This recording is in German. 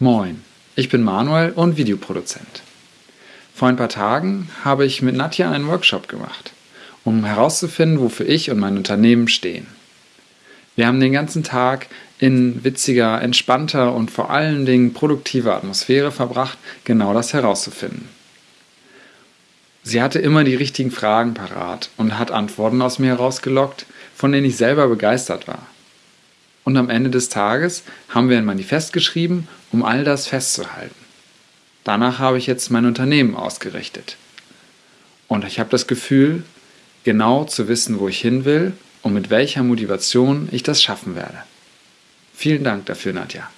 Moin, ich bin Manuel und Videoproduzent. Vor ein paar Tagen habe ich mit Nadja einen Workshop gemacht, um herauszufinden, wofür ich und mein Unternehmen stehen. Wir haben den ganzen Tag in witziger, entspannter und vor allen Dingen produktiver Atmosphäre verbracht, genau das herauszufinden. Sie hatte immer die richtigen Fragen parat und hat Antworten aus mir herausgelockt, von denen ich selber begeistert war. Und am Ende des Tages haben wir ein Manifest geschrieben, um all das festzuhalten. Danach habe ich jetzt mein Unternehmen ausgerichtet. Und ich habe das Gefühl, genau zu wissen, wo ich hin will und mit welcher Motivation ich das schaffen werde. Vielen Dank dafür, Nadja.